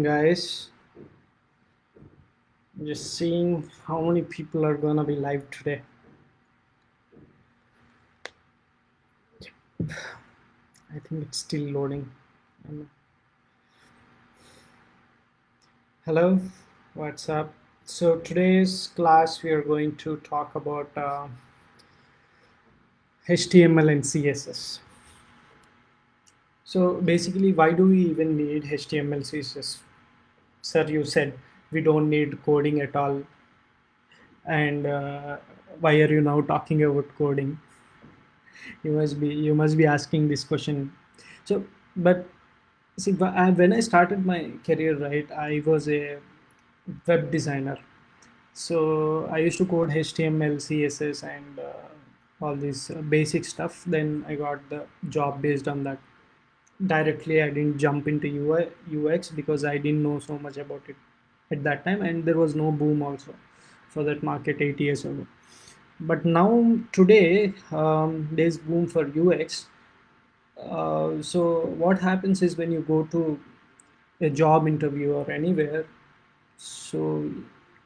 guys. Just seeing how many people are gonna be live today. I think it's still loading. Hello what's up? So today's class we are going to talk about uh, html and css so basically, why do we even need HTML, CSS? Sir, you said we don't need coding at all. And uh, why are you now talking about coding? You must be you must be asking this question. So, but see, when I started my career, right, I was a web designer. So I used to code HTML, CSS, and uh, all this basic stuff. Then I got the job based on that directly i didn't jump into UI, ux because i didn't know so much about it at that time and there was no boom also for that market eight years ago. But now today um, there's boom for ux uh, so what happens is when you go to a job interview or anywhere so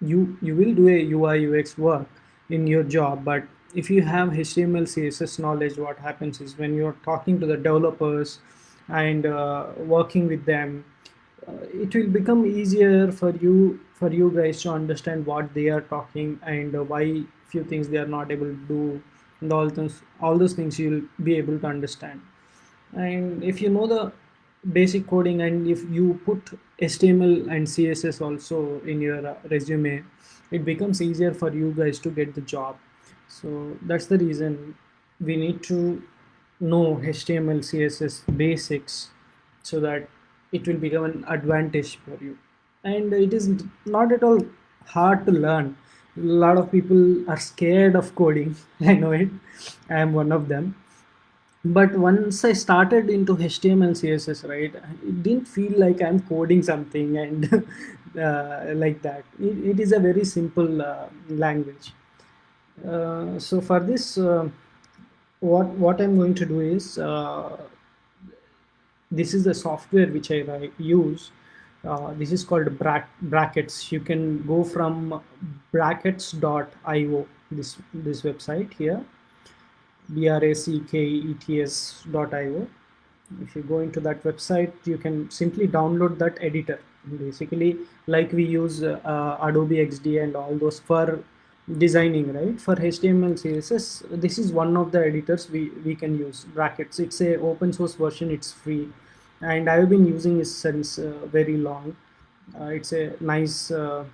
you you will do a ui ux work in your job. But if you have html css knowledge what happens is when you're talking to the developers and uh, working with them uh, it will become easier for you for you guys to understand what they are talking and uh, why few things they are not able to do and all those all those things you'll be able to understand. And if you know the basic coding and if you put html and css also in your uh, resume it becomes easier for you guys to get the job. So that's the reason we need to know HTML, CSS basics so that it will become an advantage for you. And it is not at all hard to learn. A lot of people are scared of coding. I know it. I am one of them. But once I started into HTML, CSS, right, it didn't feel like I'm coding something and uh, like that. It, it is a very simple uh, language. Uh, so for this, uh, what what I'm going to do is uh, this is the software which I use. Uh, this is called bra brackets. You can go from brackets.io this this website here brackets.io. If you go into that website, you can simply download that editor. Basically, like we use uh, Adobe XD and all those for designing right? For html css this is one of the editors we we can use brackets. It's a open source version it's free. And i've been using it since uh, very long. Uh, it's a nice uh,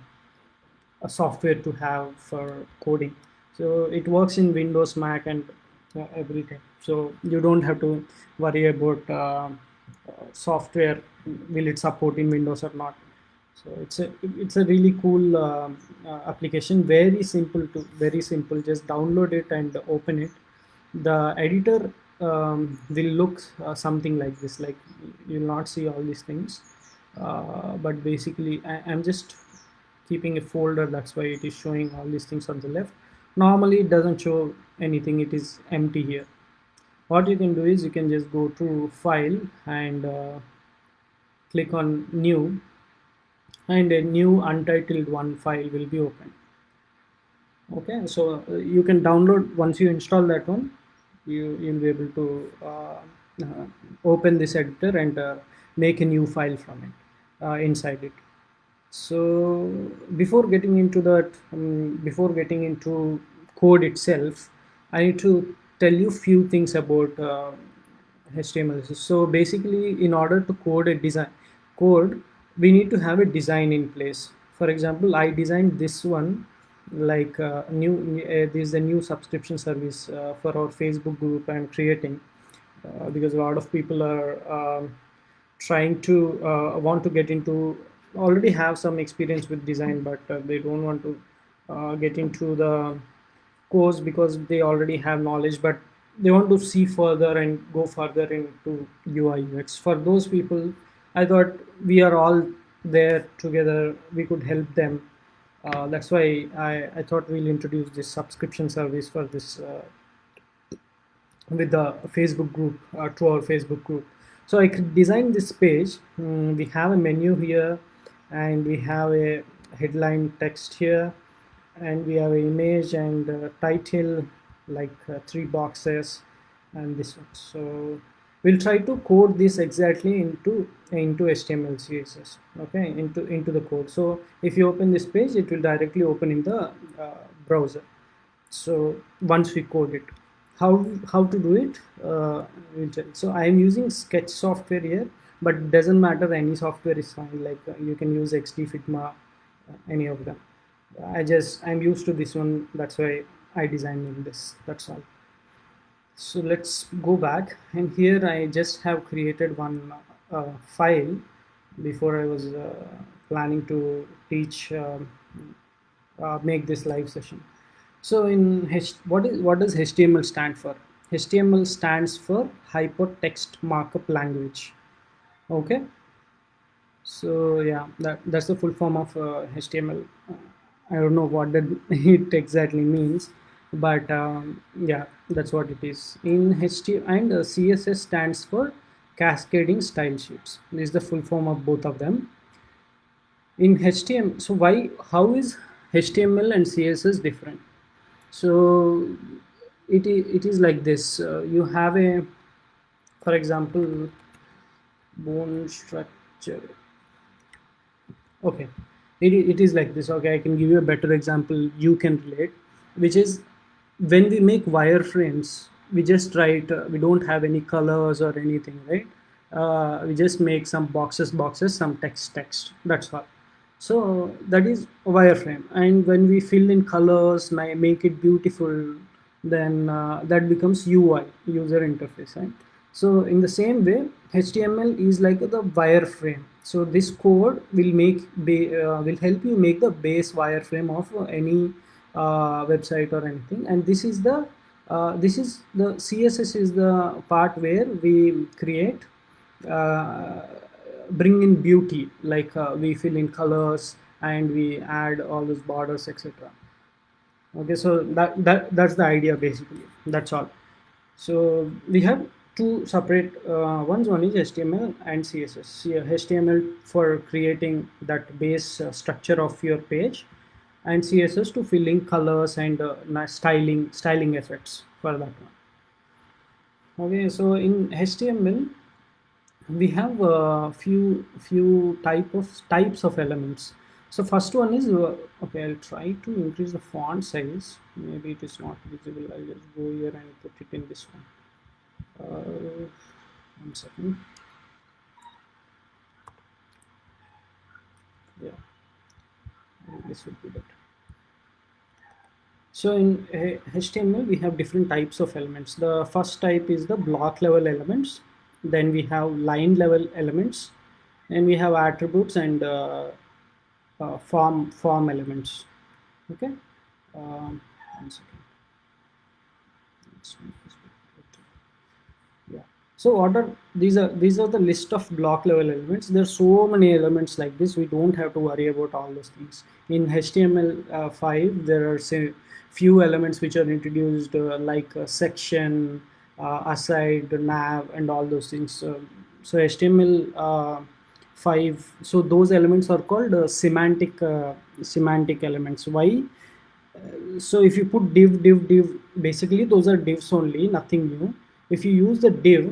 a software to have for coding. So it works in windows mac and uh, everything. So you don't have to worry about uh, software will it support in windows or not so it's a it's a really cool uh, uh, application. Very simple to very simple. Just download it and open it. The editor um, will look uh, something like this. Like you'll not see all these things. Uh, but basically I, am just keeping a folder. That's why it is showing all these things on the left. Normally it doesn't show anything. It is empty here. What you can do is you can just go to file and uh, click on new and a new untitled one file will be open. Okay so uh, you can download once you install that one you you'll be able to uh, uh, open this editor and uh, make a new file from it uh, inside it. So before getting into that um, before getting into code itself i need to tell you few things about html uh, so basically in order to code a design code we need to have a design in place. For example i designed this one like uh, new uh, this is a new subscription service uh, for our facebook group i'm creating uh, because a lot of people are um, trying to uh, want to get into already have some experience with design but uh, they don't want to get into the course because they already have knowledge but they want to see further and go further into ui ux for those people I thought we are all there together. We could help them. Uh, that's why I, I thought we'll introduce this subscription service for this uh, with the Facebook group uh, to our Facebook group. so I could design this page mm, we have a menu here and we have a headline text here and we have an image and title like uh, three boxes and this one so we'll try to code this exactly into into html css okay into into the code. So if you open this page it will directly open in the uh, browser. So once we code it. How how to do it? Uh, so i am using sketch software here but doesn't matter. Any software is fine. Like uh, you can use xd figma uh, any of them. I just i'm used to this one. That's why i designed in this. That's all so let's go back. And here I just have created one uh, file before I was uh, planning to teach um, uh, make this live session. So in H what is what does HTML stand for? HTML stands for hypertext markup language. Okay? So yeah that that's the full form of HTML uh, I don't know what that it exactly means but um, yeah that's what it is. In HTML and uh, CSS stands for cascading style sheets. This is the full form of both of them. In HTML so why how is HTML and CSS different? So it, it is like this uh, you have a for example bone structure. Okay. It, it is like this. Okay I can give you a better example. You can relate which is when we make wireframes, we just write, uh, we don't have any colors or anything, right? Uh, we just make some boxes, boxes, some text, text, that's all. So that is a wireframe. And when we fill in colors, make it beautiful, then uh, that becomes UI, user interface, right? So in the same way, HTML is like the wireframe. So this code will make, uh, will help you make the base wireframe of any website or anything. And this is the uh, this is the css is the part where we create uh, bring in beauty like uh, we fill in colors and we add all those borders etc okay so that, that that's the idea basically. That's all. So we have two separate uh, ones. One is html and css html for creating that base uh, structure of your page and css to fill in colors and uh, styling styling effects for that one. Okay so in html we have a few few type of types of elements. So first one is uh, okay i'll try to increase the font size. Maybe it is not visible. I'll just go here and put it in this one. Uh, one second. Yeah this would be better so in HTML, we have different types of elements. The first type is the block level elements. Then we have line level elements. And we have attributes and uh, uh, form form elements. Okay. Um, one second. So what are these are these are the list of block level elements. There's so many elements like this. We don't have to worry about all those things. In HTML5, uh, there are say few elements which are introduced uh, like uh, section, uh, aside, nav, and all those things. so HTML five. So those elements are called semantic semantic elements. Why? so if you put div div div basically those are divs only nothing new if you use the div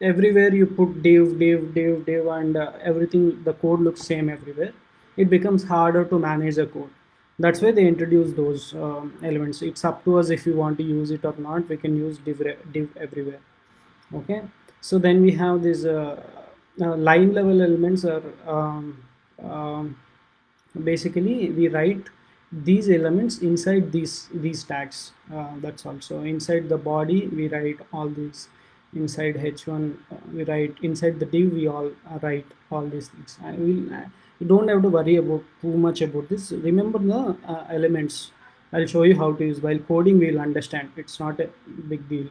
everywhere you put div div div div and uh, everything the code looks same everywhere. It becomes harder to manage the code. That's why they introduce those um, elements. It's up to us if we want to use it or not. We can use div, div everywhere. Okay? So then we have these uh, uh, line level elements are um, um, basically we write these elements inside these these tags. Uh, that's also inside the body we write all these inside h1 uh, we write inside the div we all uh, write all these things. I will you don't have to worry about too much about this. Remember the uh, elements. I'll show you how to use. While coding we'll understand. It's not a big deal.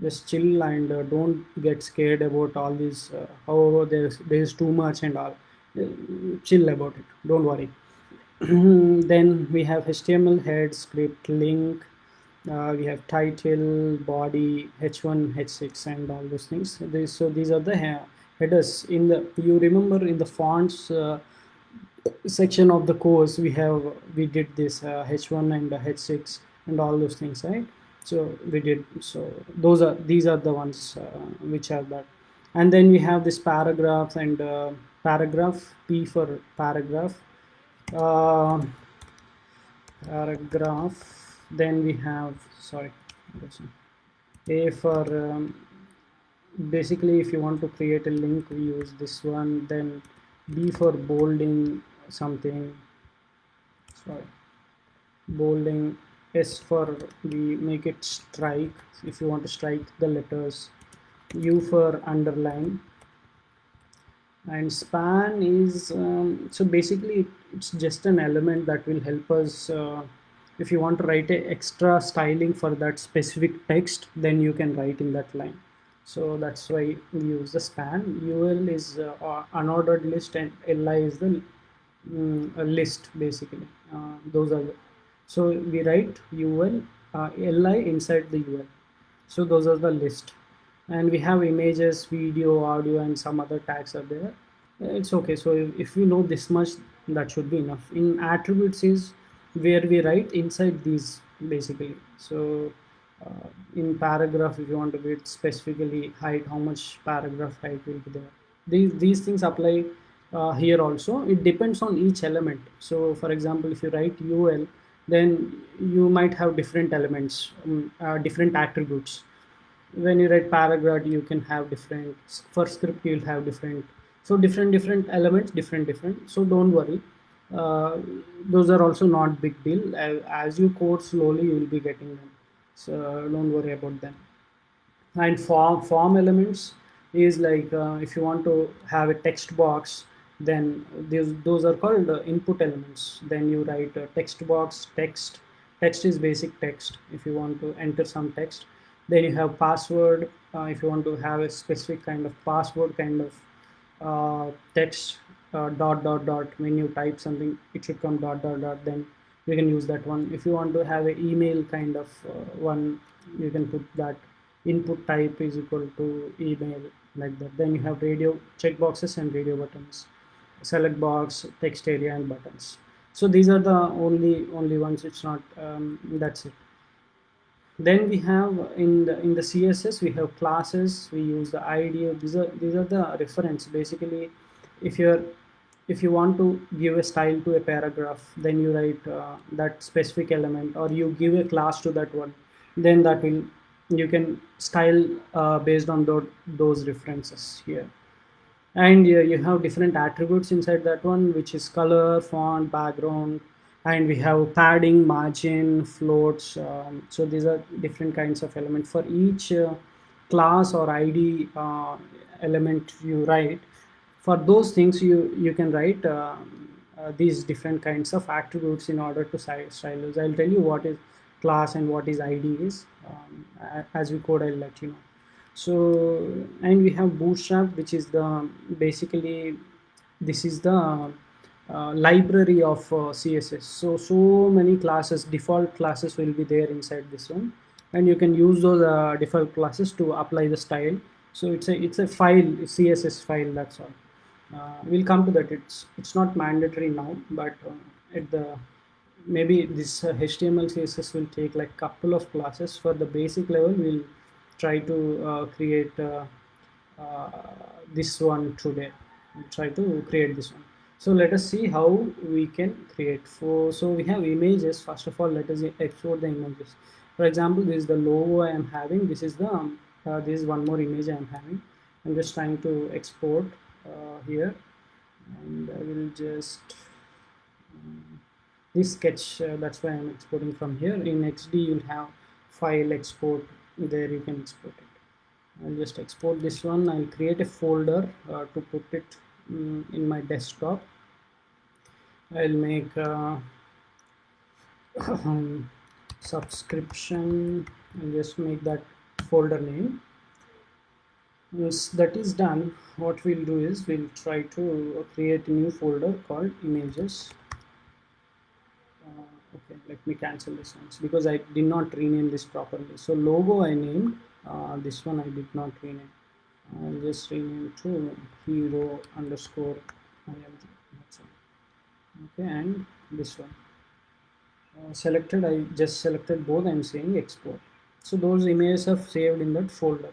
Just chill and uh, don't get scared about all these uh, however there's there's too much and all. Uh, chill about it. Don't worry. Then we have html head script link uh, we have title body h1 h6 and all those things. So these are the headers. In the you remember in the fonts uh, section of the course we have we did this uh, h1 and h6 and all those things right? So we did so those are these are the ones uh, which are that. And then we have this paragraph and uh, paragraph p for paragraph. Uh, paragraph then we have sorry a for um, basically if you want to create a link we use this one. Then b for bolding something. Sorry. Bolding. S for we make it strike. If you want to strike the letters. U for underline. And span is um, so basically it's just an element that will help us uh, if you want to write a extra styling for that specific text then you can write in that line. So that's why we use the span. Ul is uh, unordered list and li is the um, list basically. Uh, those are the, so we write ul uh, li inside the ul so those are the list. And we have images video audio and some other tags are there. It's okay. So if, if we know this much that should be enough. In attributes is where we write inside these basically. So uh, in paragraph if you want to get specifically height how much paragraph height will be there. These these things apply uh, here also. It depends on each element. So for example if you write ul then you might have different elements um, uh, different attributes. When you write paragraph you can have different. For script you'll have different. So different different elements different different. So don't worry those are also not big deal. As you code slowly you will be getting them. So don't worry about them. And form form elements is like uh, if you want to have a text box then these, those are called uh, input elements. Then you write a text box text. Text is basic text. If you want to enter some text then you have password. Uh, if you want to have a specific kind of password kind of uh, text uh, dot dot dot when you type something it should come dot dot dot then you can use that one. If you want to have an email kind of uh, one you can put that input type is equal to email like that. Then you have radio checkboxes and radio buttons select box text area and buttons. So these are the only only ones it's not um, that's it. Then we have in the in the css we have classes we use the id these are these are the reference. Basically if you're if you want to give a style to a paragraph then you write uh, that specific element or you give a class to that one then that will you can style uh, based on those, references here. And uh, you have different attributes inside that one which is color font background and we have padding margin floats um, so these are different kinds of elements for each uh, class or id uh, element you write for those things you you can write uh, uh, these different kinds of attributes in order to style those i'll tell you what is class and what is id is um, as we code i'll let you know. So and we have bootstrap which is the basically this is the uh, library of uh, css so so many classes default classes will be there inside this one. And you can use those uh, default classes to apply the style. So it's a it's a file css file that's all uh, we'll come to that. It's it's not mandatory now but uh, at the maybe this uh, html css will take like couple of classes. For the basic level we'll try to uh, create uh, uh, this one today. We'll try to create this one. So let us see how we can create. For so we have images. First of all let us export the images. For example this is the logo i am having. This is the um, this is one more image i am having. I'm just trying to export here. And I will just um, this sketch uh, that's why I'm exporting from here. In XD you'll have file export. There you can export it. I'll just export this one. I'll create a folder uh, to put it um, in my desktop. I'll make uh, subscription. And just make that folder name once that is done. What we'll do is we'll try to create a new folder called images. Uh, okay let me cancel this one because I did not rename this properly. So logo I named. Uh, this one I did not rename. I'll just rename to hero underscore img okay and this one. Uh, selected I just selected both. I'm saying export. So those images are saved in that folder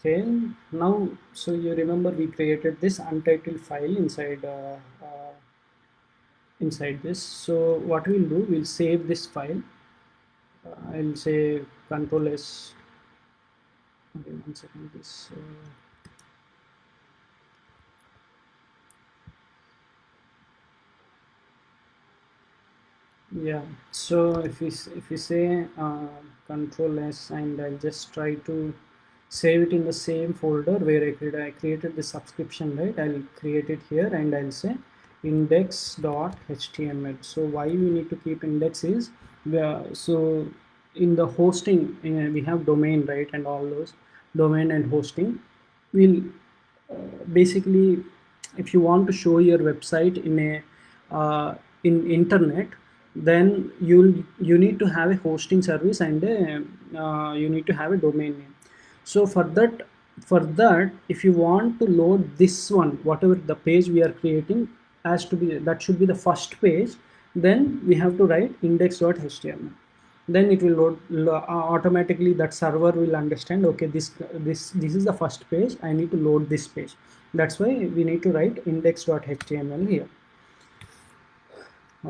okay now so you remember we created this untitled file inside uh, uh, inside this. So what we'll do we'll save this file. Uh, I'll say control s. Okay one second this uh, yeah. So if we if we say uh, control s and i'll just try to save it in the same folder where i created i created the subscription right? I'll create it here and i'll say index.html so why we need to keep index is so in the hosting uh, we have domain right and all those domain and hosting. Will uh, basically if you want to show your website in a uh, in internet then you'll you need to have a hosting service and a, uh, you need to have a domain name so for that for that if you want to load this one whatever the page we are creating has to be that should be the first page then we have to write index.html then it will load uh, automatically that server will understand okay this this this is the first page i need to load this page. That's why we need to write index.html here.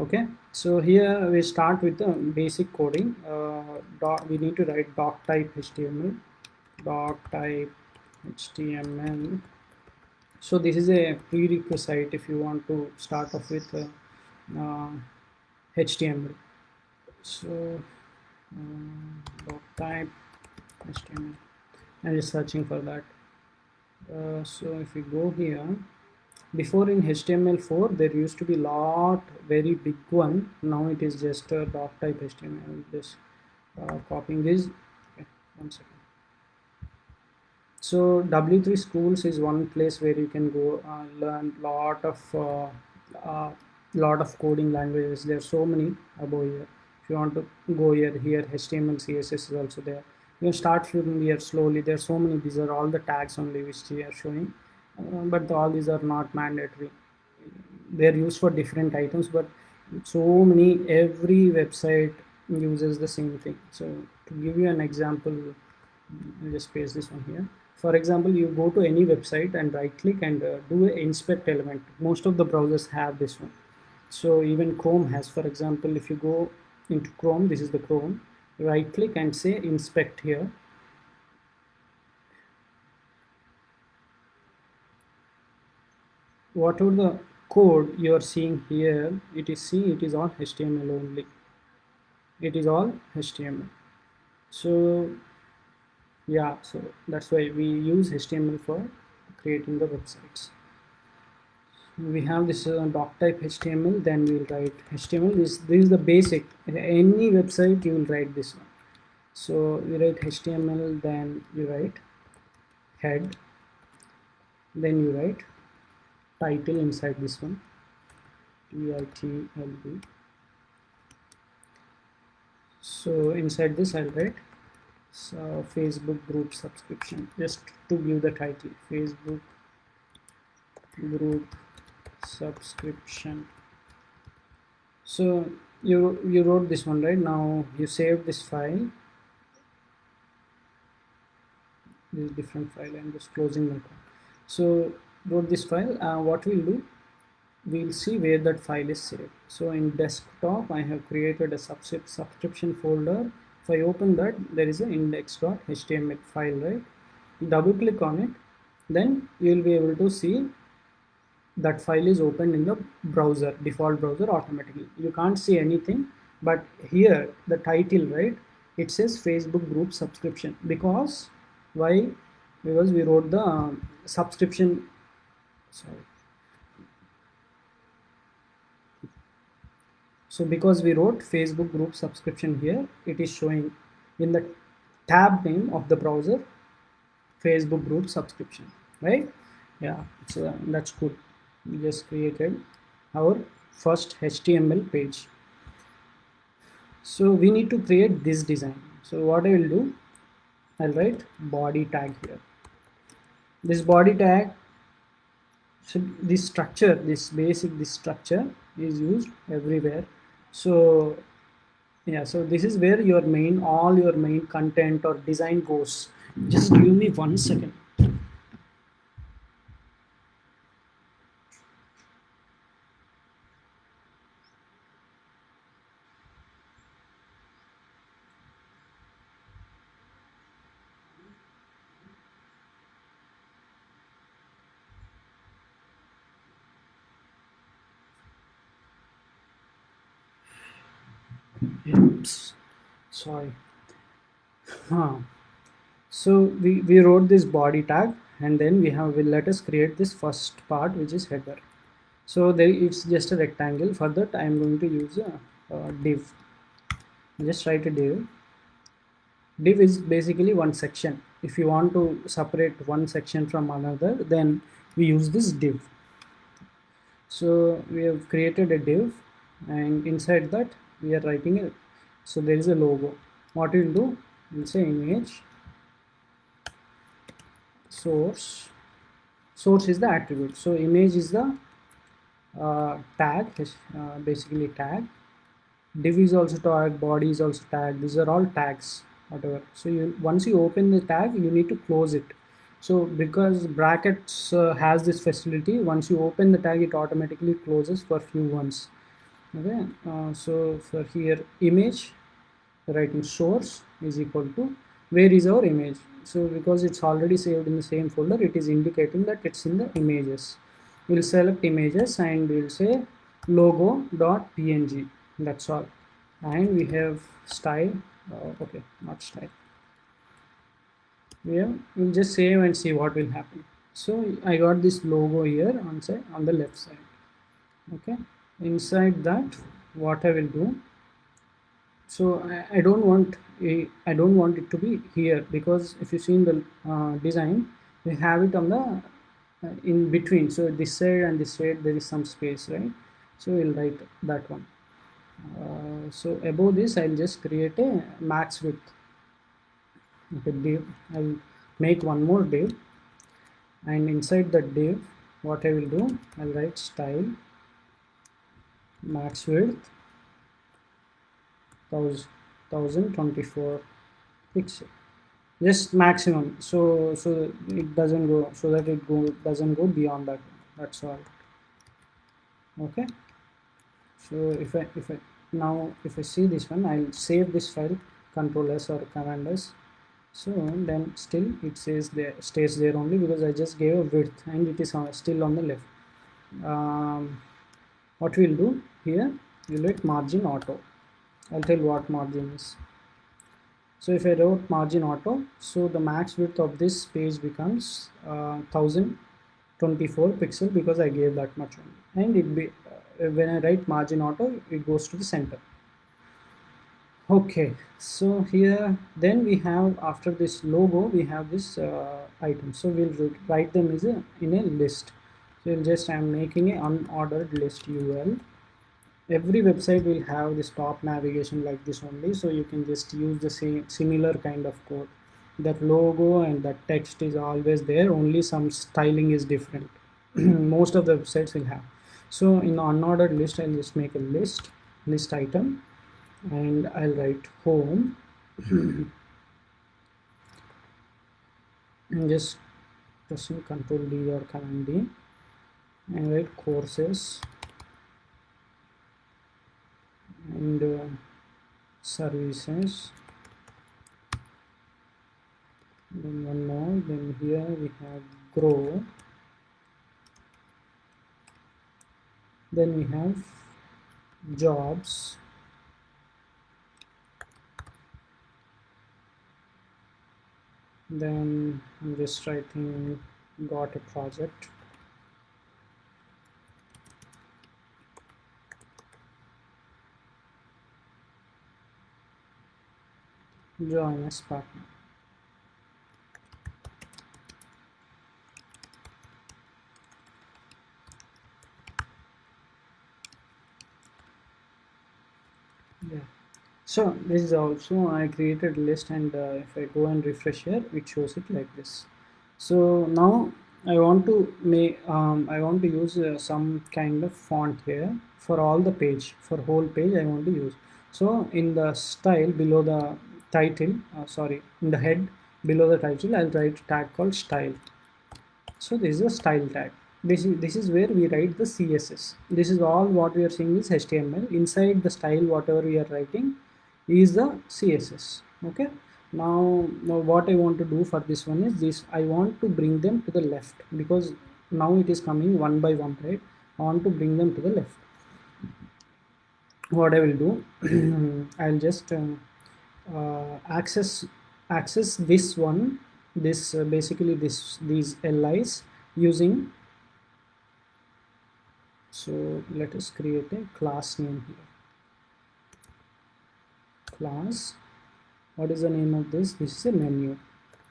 Okay so here we start with the basic coding. Uh, we need to write doc type html doc type html so this is a prerequisite if you want to start off with uh, uh, html so doc type html i'm just searching for that. Uh, so if we go here before in HTML4 there used to be lot very big one. Now it is just a doc type HTML just uh, copying this. Okay, one second so W3 schools is one place where you can go uh, learn lot of uh, uh, lot of coding languages. There are so many above here. If you want to go here here HTML CSS is also there. You can start from here slowly. There are so many these are all the tags only which we are showing. Uh, but all these are not mandatory. They're used for different items but so many every website uses the same thing. So to give you an example I'll just paste this one here for example you go to any website and right click and uh, do a inspect element. Most of the browsers have this one. So even chrome has for example if you go into chrome this is the chrome right click and say inspect here. Whatever the code you are seeing here? It is see it is all html only. It is all html so yeah so that's why we use html for creating the websites. We have this uh, doc type html then we will write html this this is the basic. Any website you will write this one so you write html then you write head. Then you write title inside this one. Titlb so inside this I'll write so Facebook group subscription. Just to give the title Facebook group subscription. So you you wrote this one right? Now you save this file. This different file. I'm just closing the so wrote this file. Uh, what we'll do we'll see where that file is saved. So in desktop I have created a subscription folder if I open that there is an index.html file right? Double click on it then you will be able to see that file is opened in the browser default browser automatically. You can't see anything but here the title right? It says Facebook group subscription. Because why? Because we wrote the um, subscription sorry so because we wrote facebook group subscription here it is showing in the tab name of the browser facebook group subscription right? Yeah so that's good. We just created our first html page. So we need to create this design. So what i will do I'll write body tag here. This body tag so this structure this basic this structure is used everywhere so yeah so this is where your main all your main content or design goes. Just give me one second oops. Sorry. Huh. so we, we wrote this body tag and then we have will let us create this first part which is header. So there it's just a rectangle. For that I am going to use a, a div. Just write a div. Div is basically one section. If you want to separate one section from another then we use this div. So we have created a div and inside that we are writing it. So there is a logo. What we'll do we'll say image source. Source is the attribute. So image is the uh, tag uh, basically tag. Div is also tag body is also tag. These are all tags whatever. So you once you open the tag you need to close it. So because brackets uh, has this facility once you open the tag it automatically closes for few ones okay uh, so for here image writing source is equal to where is our image? So because it's already saved in the same folder it is indicating that it's in the images. We'll select images and we'll say logo dot png. That's all. And we have style uh, okay not style. Yeah we'll just save and see what will happen. So i got this logo here on say on the left side. Okay inside that what I will do. So I, I don't want a, I don't want it to be here because if you see in the uh, design we have it on the uh, in between. So this side and this side there is some space right? So we'll write that one. Uh, so above this I'll just create a max width. Okay I'll make one more div and inside the div what I will do I'll write style max width 1024 pixel. Just maximum. So so it doesn't go so that it go doesn't go beyond that. That's all. Okay? So if I if I now if I see this one I'll save this file control S or command S. So then still it says there stays there only because I just gave a width and it is still on the left. Um, what we'll do here we'll write margin auto. I'll tell what margin is. So if I wrote margin auto so the max width of this page becomes uh, 1024 pixel because I gave that much only. And it be uh, when I write margin auto it goes to the center. Okay so here then we have after this logo we have this uh, item. So we'll write them as a in a list so just I'm making an unordered list UL every website will have this top navigation like this only. So you can just use the same similar kind of code. That logo and that text is always there. Only some styling is different. Most of the websites will have. So in the unordered list I'll just make a list list item and I'll write home. And just pressing control D or command D and write courses. And uh, services. Then one more. Then here we have grow. Then we have jobs. Then I'm just writing got a project join as partner. Yeah. so this is also I created list and uh, if I go and refresh here it shows it like this so now I want to make um, I want to use uh, some kind of font here for all the page for whole page I want to use so in the style below the title uh, sorry in the head below the title I'll write tag called style. So this is a style tag. This is this is where we write the css this is all what we are seeing is html inside the style whatever we are writing is the css okay? Now now what i want to do for this one is this i want to bring them to the left because now it is coming one by one right? I want to bring them to the left. What i will do i'll just uh, access access this one this uh, basically this these lis using so let us create a class name here. Class what is the name of this? This is a menu.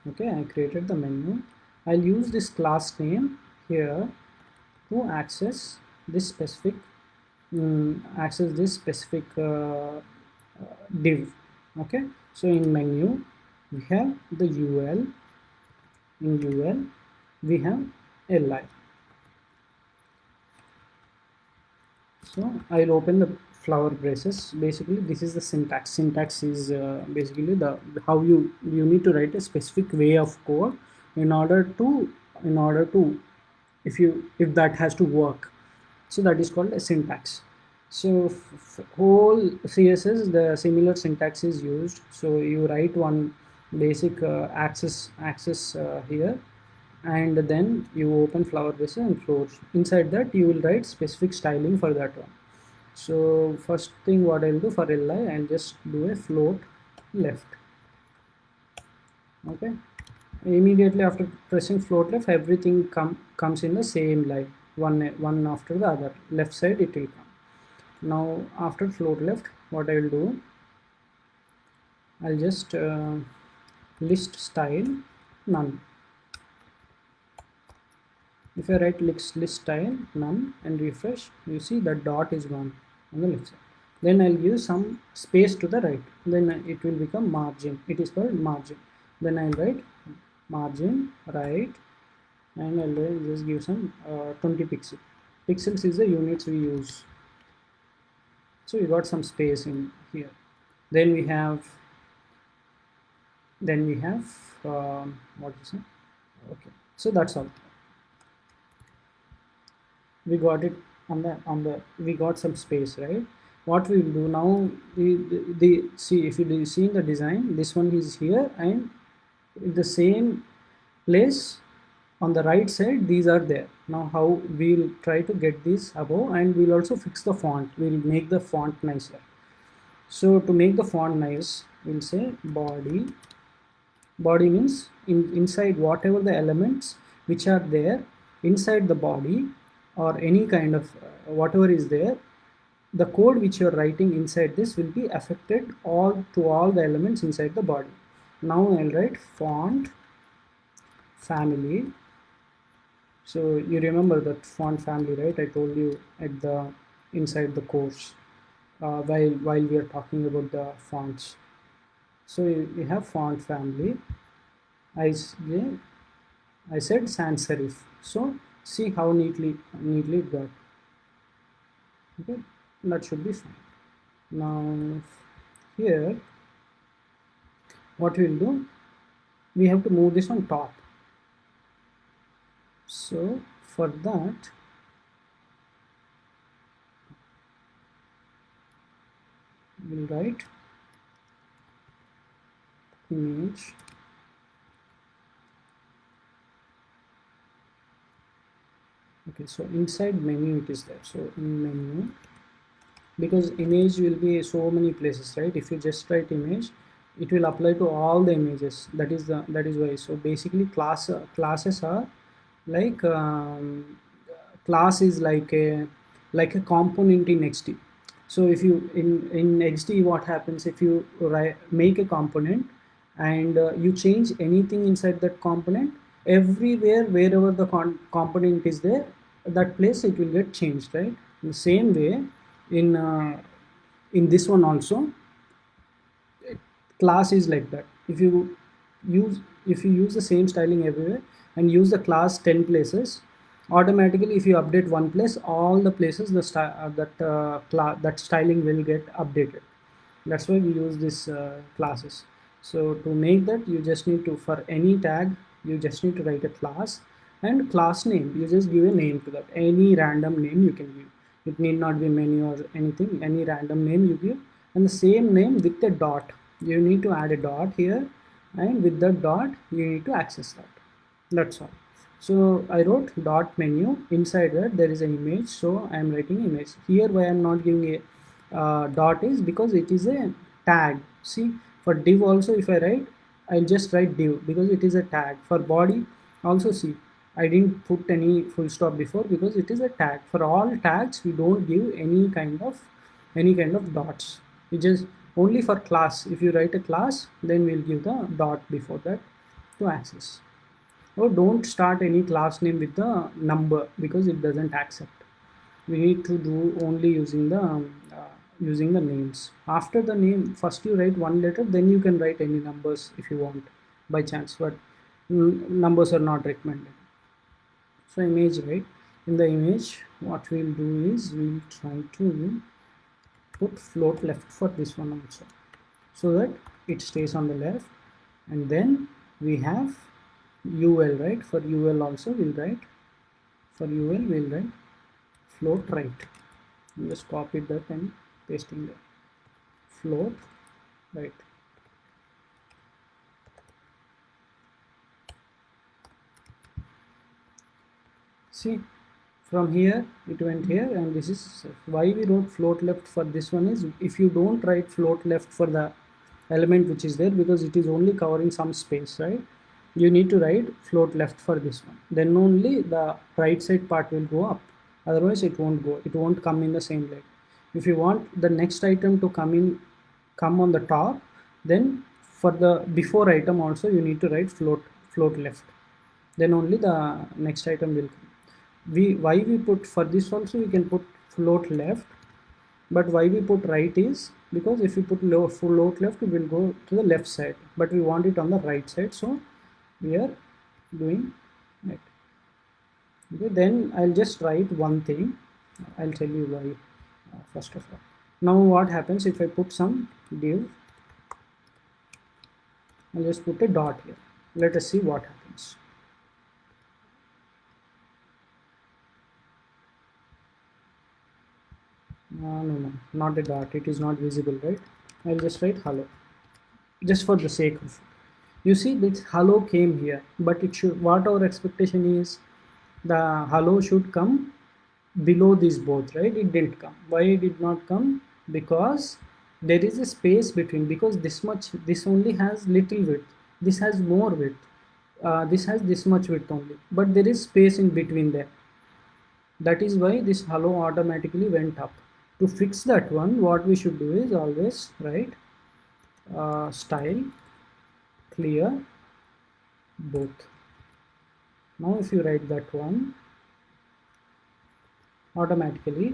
Okay I created the menu. I'll use this class name here to access this specific um, access this specific uh, uh, div okay? So in menu we have the ul in ul we have li so I'll open the flower braces. Basically this is the syntax. Syntax is uh, basically the how you you need to write a specific way of code in order to in order to if you if that has to work. So that is called a syntax so whole css the similar syntax is used. So you write one basic uh, access access uh, here. And then you open flower braces and floors inside that you will write specific styling for that one. So first thing what I'll do for li I'll just do a float left. Okay? Immediately after pressing float left everything come comes in the same line. One one after the other. Left side it will come now after float left what I will do I'll just uh, list style none. If I write list, list style none and refresh you see the dot is gone on the left side. Then I'll give some space to the right. Then it will become margin. It is called margin. Then I'll write margin right and I'll just give some uh, 20 pixels pixels is the units we use so we got some space in here. Then we have then we have um, what is it okay. So that's all. We got it on the on the we got some space right? What we will do now the, the, the see if you see in the design this one is here and in the same place on the right side these are there. Now how we'll try to get these above and we'll also fix the font. We'll make the font nicer. So to make the font nice we'll say body. Body means in inside whatever the elements which are there inside the body or any kind of uh, whatever is there the code which you're writing inside this will be affected all to all the elements inside the body. Now I'll write font family so you remember that font family right? I told you at the inside the course uh, while while we are talking about the fonts so we have font family. I, I said sans serif. So see how neatly neatly got. Okay that should be fine. Now here what we'll do we have to move this on top so for that we'll write image okay so inside menu it is there. So in menu because image will be so many places right? If you just write image it will apply to all the images. That is the that is why. So basically class uh, classes are like um, class is like a like a component in XD so if you in in XD what happens if you write, make a component and uh, you change anything inside that component everywhere wherever the component is there that place it will get changed right? In the same way in uh, in this one also class is like that. If you use if you use the same styling everywhere and use the class 10 places. Automatically if you update one place all the places the uh, that uh, class that styling will get updated. That's why we use these uh, classes. So to make that you just need to for any tag you just need to write a class and class name. You just give a name to that. Any random name you can give. It need not be menu or anything. Any random name you give. And the same name with the dot. You need to add a dot here. And with the dot you need to access that that's all. So I wrote dot menu. Inside that there is an image. So I am writing image. Here why I am not giving a uh, dot is because it is a tag. See for div also if I write I'll just write div because it is a tag. For body also see I didn't put any full stop before because it is a tag. For all tags we don't give any kind of any kind of dots. We just only for class. If you write a class then we'll give the dot before that to access oh, don't start any class name with the number because it doesn't accept. We need to do only using the um, uh, using the names. After the name first you write one letter then you can write any numbers if you want by chance but numbers are not recommended. So image right? In the image what we'll do is we'll try to put float left for this one also so that it stays on the left. And then we have ul right? For ul also we'll write. For ul we'll write float right. Just copy that and pasting there float right. See from here it went here and this is why we wrote float left for this one is if you don't write float left for the element which is there because it is only covering some space right you need to write float left for this one. Then only the right side part will go up. Otherwise it won't go. It won't come in the same leg if you want the next item to come in come on the top then for the before item also you need to write float float left. Then only the next item will come. We why we put for this also we can put float left. But why we put right is because if you put low float left it will go to the left side. But we want it on the right side so we are doing it. Okay then I'll just write one thing. I'll tell you why uh, first of all. Now what happens if I put some div? I'll just put a dot here. Let us see what happens. No no no not a dot. It is not visible right? I'll just write hello. Just for the sake of you see this hello came here but it should what our expectation is the hello should come below these both right? It didn't come. Why it did not come? Because there is a space between because this much this only has little width. This has more width. Uh, this has this much width only. But there is space in between there. That is why this hello automatically went up. To fix that one what we should do is always write uh, style clear both. Now if you write that one automatically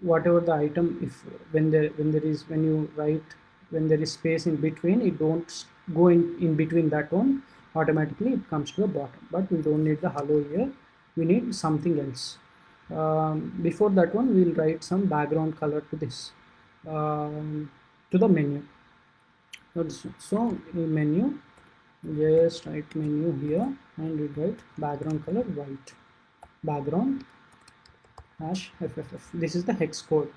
whatever the item if when there when there is when you write when there is space in between it don't go in in between that one automatically it comes to the bottom. But we don't need the hello here. We need something else. Um, before that one we'll write some background color to this. Um, to the menu so menu just write menu here and we write background color white. Background hash fff this is the hex code.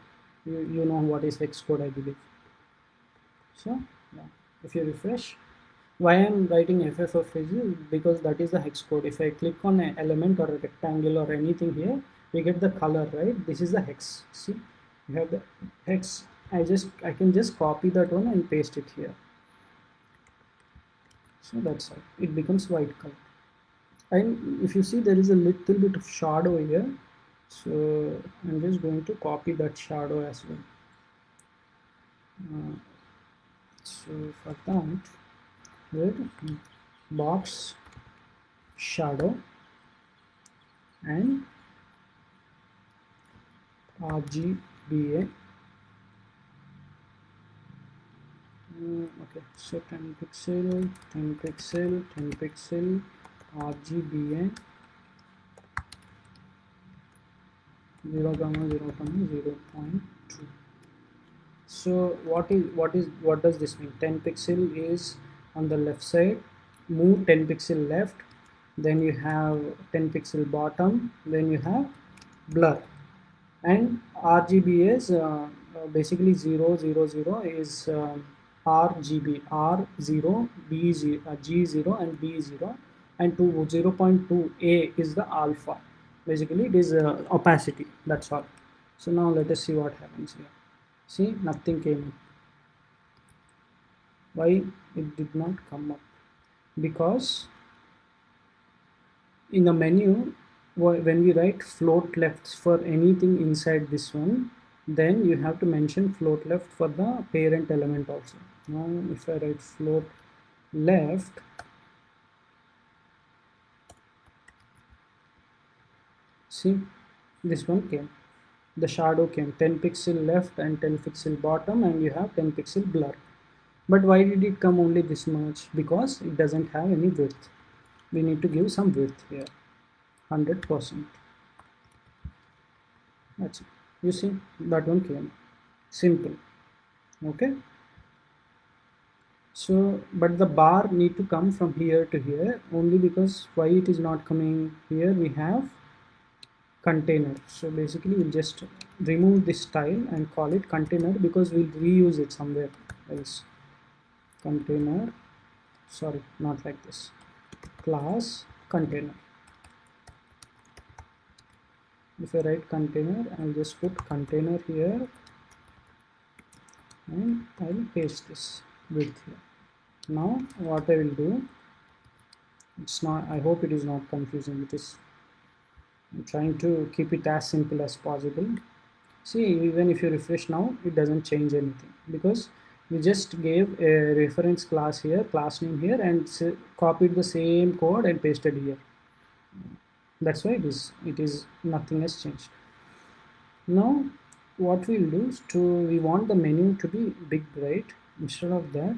You, you know what is hex code i believe. So yeah. If you refresh why i'm writing fff is because that is the hex code. If i click on an element or a rectangle or anything here we get the color right? This is the hex. See? You have the hex. I just i can just copy that one and paste it here so that's how it becomes white color. And if you see there is a little bit of shadow here. So I'm just going to copy that shadow as well. Uh, so for that with box shadow and RGBA uh, okay. So 10 pixel 10 pixel 10 pixel RGBA 0 comma 0 comma 0 0.2 so what is what is what does this mean? 10 pixel is on the left side. Move 10 pixel left. Then you have 10 pixel bottom. Then you have blur. And RGB is uh, basically 0 0 0 is uh, RGB R0 B0 uh, G0 and B0 and 2 0.2 A is the alpha. Basically it is uh, opacity. That's all. So now let us see what happens here. See nothing came why it did not come up? Because in the menu when we write float left for anything inside this one then you have to mention float left for the parent element also. Now if I write float left see this one came. The shadow came. 10 pixel left and 10 pixel bottom and you have 10 pixel blur. But why did it come only this much? Because it doesn't have any width. We need to give some width here. 100 percent. That's it you see that one came. Simple. Okay? So but the bar need to come from here to here only because why it is not coming here we have container. So basically we'll just remove this style and call it container because we'll reuse it somewhere else. Container. Sorry not like this. Class container if I write container I'll just put container here and I'll paste this width here. Now what I will do it's not I hope it is not confusing it is I'm trying to keep it as simple as possible. See even if you refresh now it doesn't change anything because we just gave a reference class here class name here and copied the same code and pasted here that's why it is it is nothing has changed. Now what we'll do is to we want the menu to be big right? Instead of that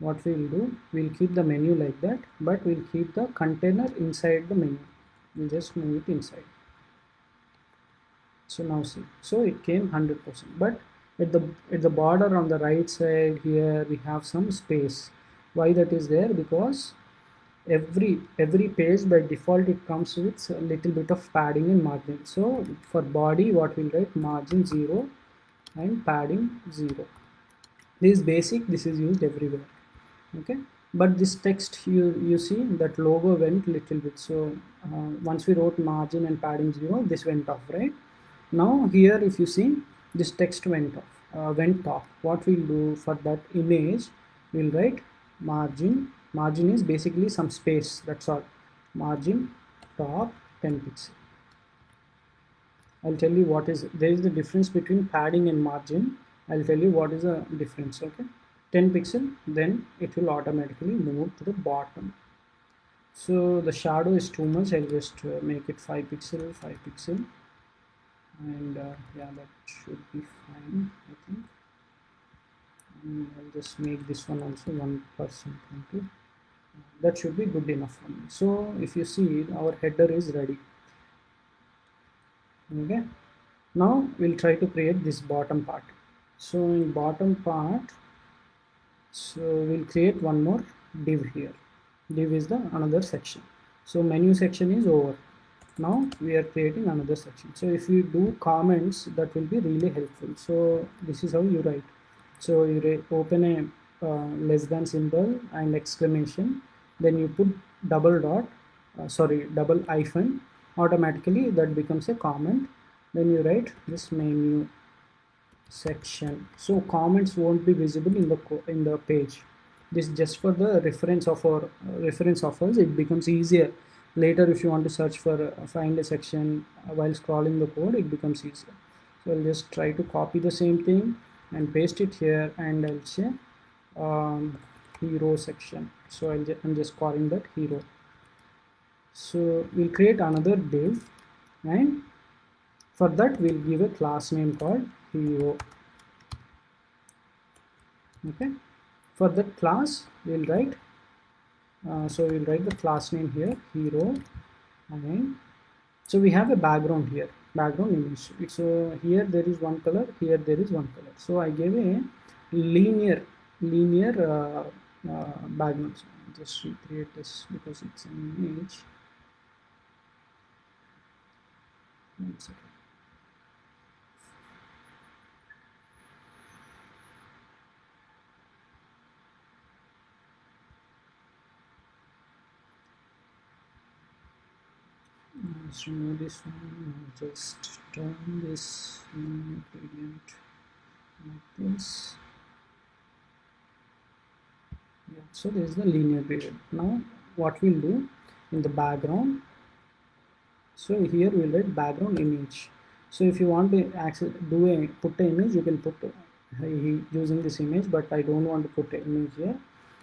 what we'll do we'll keep the menu like that but we'll keep the container inside the menu. We'll just move it inside. So now see. So it came 100 percent. But at the at the border on the right side here we have some space. Why that is there? Because every every page by default it comes with a little bit of padding and margin. So for body what we'll write margin 0 and padding 0 this is basic this is used everywhere okay? But this text you you see that logo went little bit. So uh, once we wrote margin and padding 0 this went off right? Now here if you see this text went off uh, went off. What we'll do for that image we'll write margin margin is basically some space that's all. Margin top 10 pixel. I'll tell you what is there is the difference between padding and margin. I'll tell you what is the difference okay? 10 pixel then it will automatically move to the bottom. So the shadow is too much I'll just uh, make it 5 pixel 5 pixel. And uh, yeah that should be fine I think. And I'll just make this one also 1% that should be good enough for me. So if you see our header is ready. Okay. Now we'll try to create this bottom part. So in bottom part so we'll create one more div here. Div is the another section. So menu section is over. Now we are creating another section. So if you do comments that will be really helpful. So this is how you write. So you open a less than symbol and exclamation then you put double dot uh, sorry double hyphen automatically that becomes a comment. Then you write this menu section. So comments won't be visible in the in the page. This just for the reference of our uh, reference of us. It becomes easier. Later if you want to search for uh, find a section uh, while scrolling the code it becomes easier. So I'll just try to copy the same thing and paste it here and I'll say um, hero section. So i am just calling that hero. So we'll create another div and for that we'll give a class name called hero. Okay? For that class we'll write uh, so we'll write the class name here hero and so we have a background here. Background image so here there is one color here there is one color. So i gave a linear linear uh, uh, background so just recreate this because it's an image. One second. Let's remove this one just turn this gradient like this so this is the linear gradient now what we'll do in the background so here we'll write background image. So if you want to access do a put an image you can put uh, using this image but I don't want to put an image here.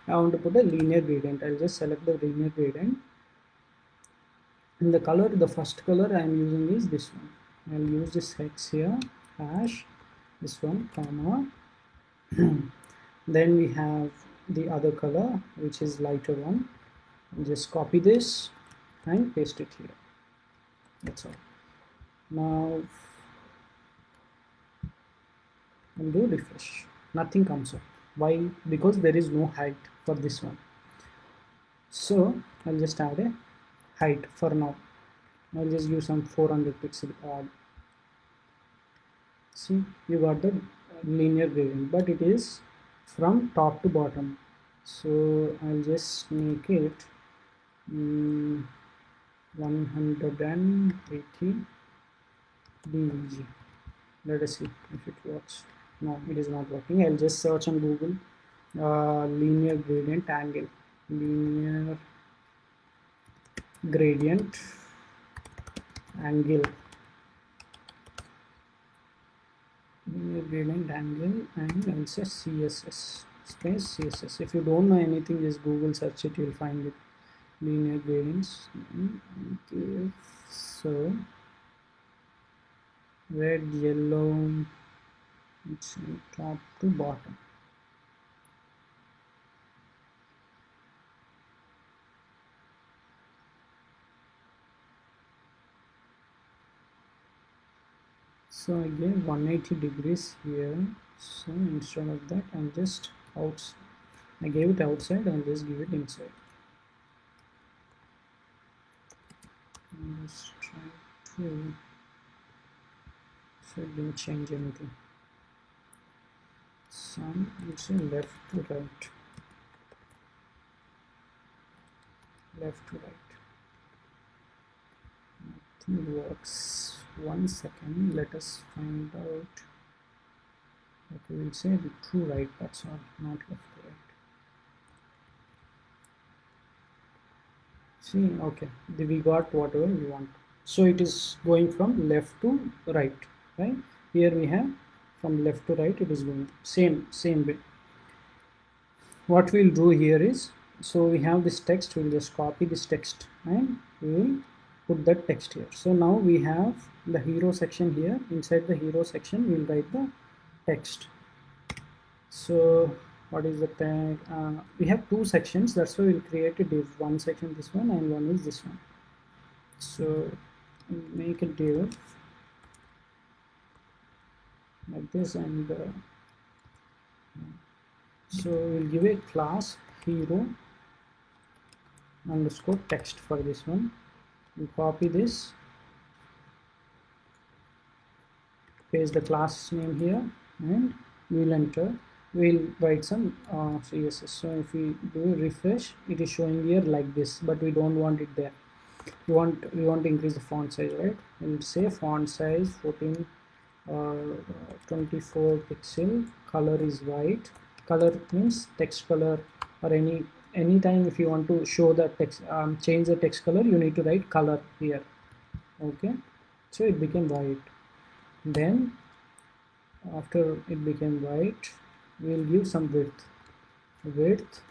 I want to put a linear gradient. I'll just select the linear gradient. In the color the first color I am using is this one. I'll use this hex here hash this one comma. Then we have the other color which is lighter one. Just copy this and paste it here. That's all. Now and do refresh. Nothing comes up. Why? Because there is no height for this one. So I'll just add a height for now. I'll just use some 400 pixel odd. See you got the linear gradient but it is from top to bottom. So I'll just make it um, 180 deg let us see if it works. No it is not working. I'll just search on Google uh, linear gradient angle. Linear gradient angle linear gradient angle and also css space css if you don't know anything just google search it you'll find it. Linear gradients. Okay so red yellow it's top to bottom so I gave 180 degrees here. So instead of that I'm just out I gave it outside I'll just give it inside. Let's try to so it didn't change anything. Some it's left to right. Left to right works one second. Let us find out. Okay we'll say the true right that's all not left right. See okay we got whatever we want. So it is going from left to right right? Here we have from left to right it is going same same way. What we'll do here is so we have this text we'll just copy this text and we will put that text here. So now we have the hero section here. Inside the hero section we'll write the text. So what is the tag uh, we have two sections. That's why we'll create a div one section this one and one is this one. So make a div like this and uh, so we'll give a class hero underscore text for this one we copy this. Paste the class name here and we'll enter. We'll write some uh, css so if we do refresh it is showing here like this but we don't want it there. We want we want to increase the font size right? We'll say font size 14 uh, 24 pixel. Color is white. Color means text color or any anytime if you want to show the text um, change the text color you need to write color here. Okay? So it became white. Then after it became white we'll give some width. Width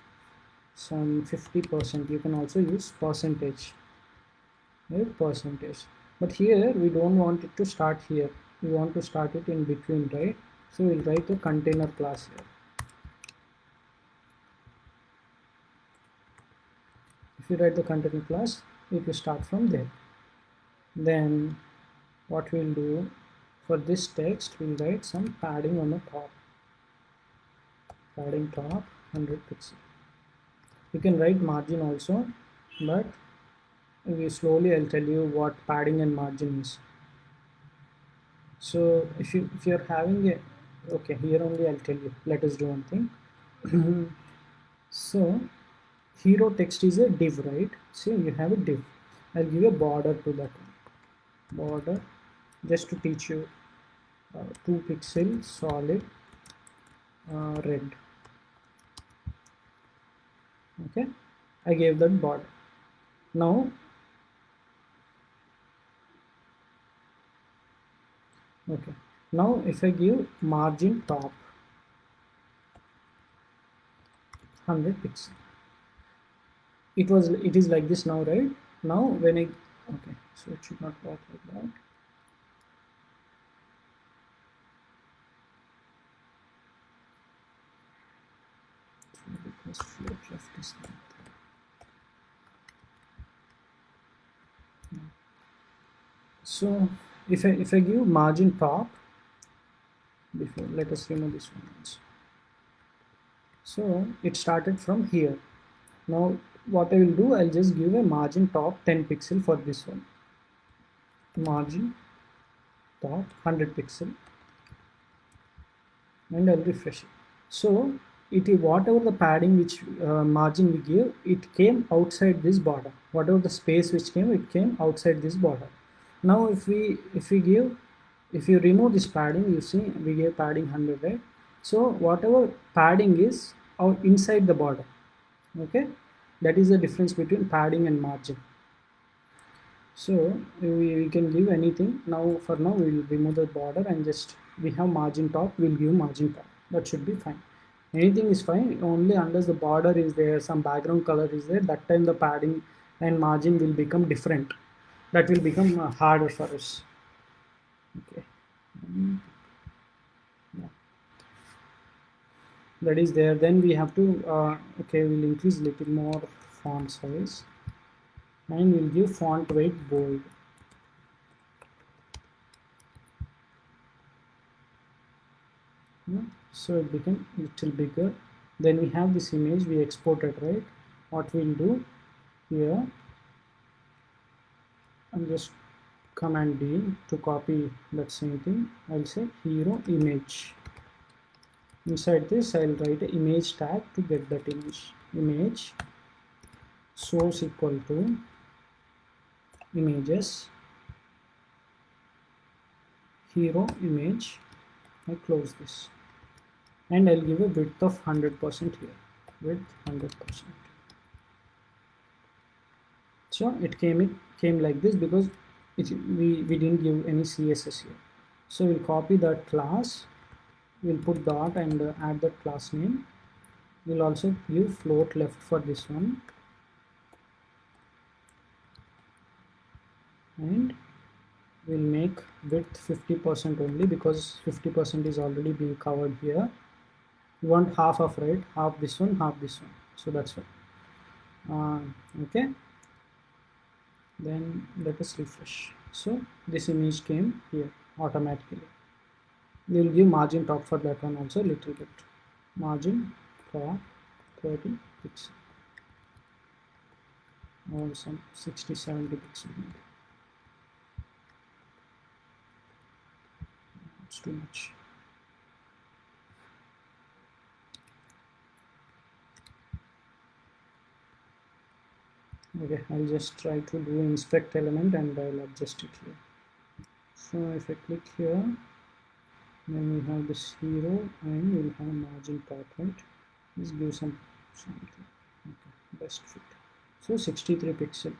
some 50 percent. You can also use percentage. Right percentage. But here we don't want it to start here. We want to start it in between right? So we'll write the container class here if you write the container class it will start from there. Then what we'll do for this text we'll write some padding on the top. Padding top 100 pixel. You can write margin also but we slowly I'll tell you what padding and margin is. So if you if you're having a okay here only I'll tell you. Let us do one thing. So hero text is a div right? See you have a div. I'll give a border to that one. border just to teach you uh, 2 pixel solid uh, red. Okay? I gave that border. Now okay. Now if I give margin top 100 pixel it was it is like this now right? Now when I okay so it should not work like that. So if I if I give margin top before let us remove this one so it started from here. Now what I will do I'll just give a margin top 10 pixel for this one. Margin top 100 pixel. And I'll refresh it. So it is whatever the padding which uh, margin we give it came outside this border. Whatever the space which came it came outside this border. Now if we if we give if you remove this padding you see we gave padding 100 right? So whatever padding is out inside the border okay that is the difference between padding and margin. So we, we can give anything. Now for now we will remove the border and just we have margin top we'll give margin top. That should be fine. Anything is fine. Only unless the border is there some background color is there that time the padding and margin will become different. That will become uh, harder for us. Okay yeah. That is there then we have to uh, okay we'll increase a little more font size. And we'll give font weight bold. So it became little bigger. Then we have this image we exported right? What we'll do here I'm just command D to copy that same thing. I'll say hero image inside this I'll write image tag to get that image. Image source equal to images. Hero image. I close this. And I'll give a width of 100% here. Width 100% so it came it came like this because it, we, we didn't give any CSS here. So we'll copy that class we'll put dot and uh, add that class name. We'll also give float left for this one. And we'll make width 50% only because 50% is already being covered here. We want half of right half this one half this one. So that's it uh, okay. Then let us refresh. So this image came here automatically we will give margin top for that one also little bit. Margin for 30 pixel. Or some 60 70 pixel it's too much. Okay I'll just try to do inspect element and I'll adjust it here. So if I click here then we have this hero and we'll have margin top right? Let's some something. Okay best fit. So 63 pixel.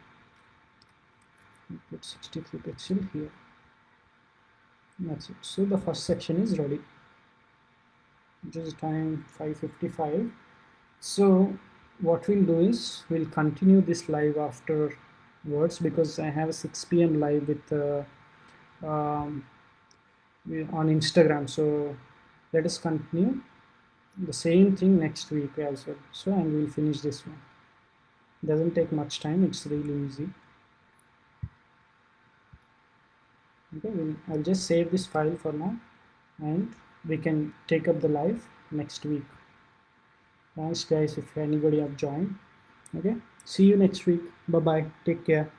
Put 63 pixel here. That's it. So the first section is ready. Just time 555 so what we'll do is we'll continue this live afterwards because I have a 6 p.m. live with uh, um, on Instagram so let us continue. The same thing next week also. So and we'll finish this one. Doesn't take much time. It's really easy. Okay we'll, I'll just save this file for now. And we can take up the live next week. Thanks guys if anybody have joined. Okay see you next week. Bye bye take care